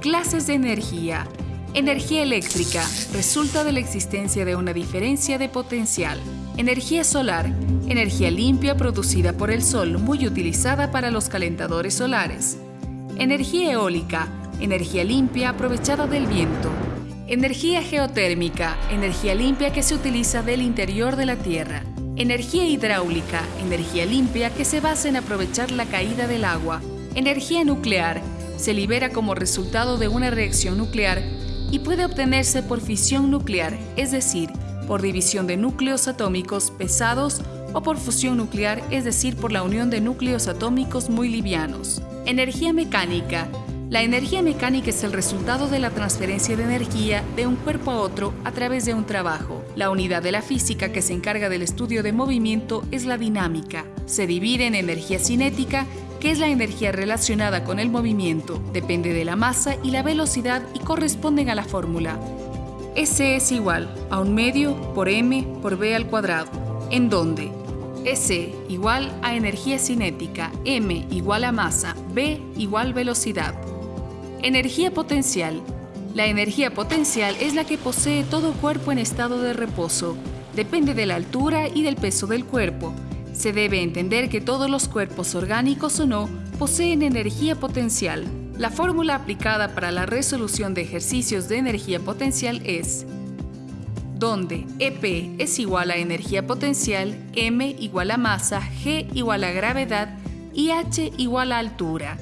Clases de energía. Energía eléctrica resulta de la existencia de una diferencia de potencial. Energía solar. Energía limpia producida por el sol, muy utilizada para los calentadores solares. Energía eólica. Energía limpia aprovechada del viento. Energía geotérmica. Energía limpia que se utiliza del interior de la Tierra. Energía hidráulica. Energía limpia que se basa en aprovechar la caída del agua. Energía nuclear se libera como resultado de una reacción nuclear y puede obtenerse por fisión nuclear, es decir, por división de núcleos atómicos pesados o por fusión nuclear, es decir, por la unión de núcleos atómicos muy livianos. Energía mecánica. La energía mecánica es el resultado de la transferencia de energía de un cuerpo a otro a través de un trabajo. La unidad de la física que se encarga del estudio de movimiento es la dinámica. Se divide en energía cinética que es la energía relacionada con el movimiento, depende de la masa y la velocidad y corresponden a la fórmula. S es igual a un medio por m por b al cuadrado, en donde S igual a energía cinética, m igual a masa, b igual velocidad. Energía potencial. La energía potencial es la que posee todo cuerpo en estado de reposo. Depende de la altura y del peso del cuerpo se debe entender que todos los cuerpos orgánicos o no poseen energía potencial. La fórmula aplicada para la resolución de ejercicios de energía potencial es donde EP es igual a energía potencial, M igual a masa, G igual a gravedad y H igual a altura.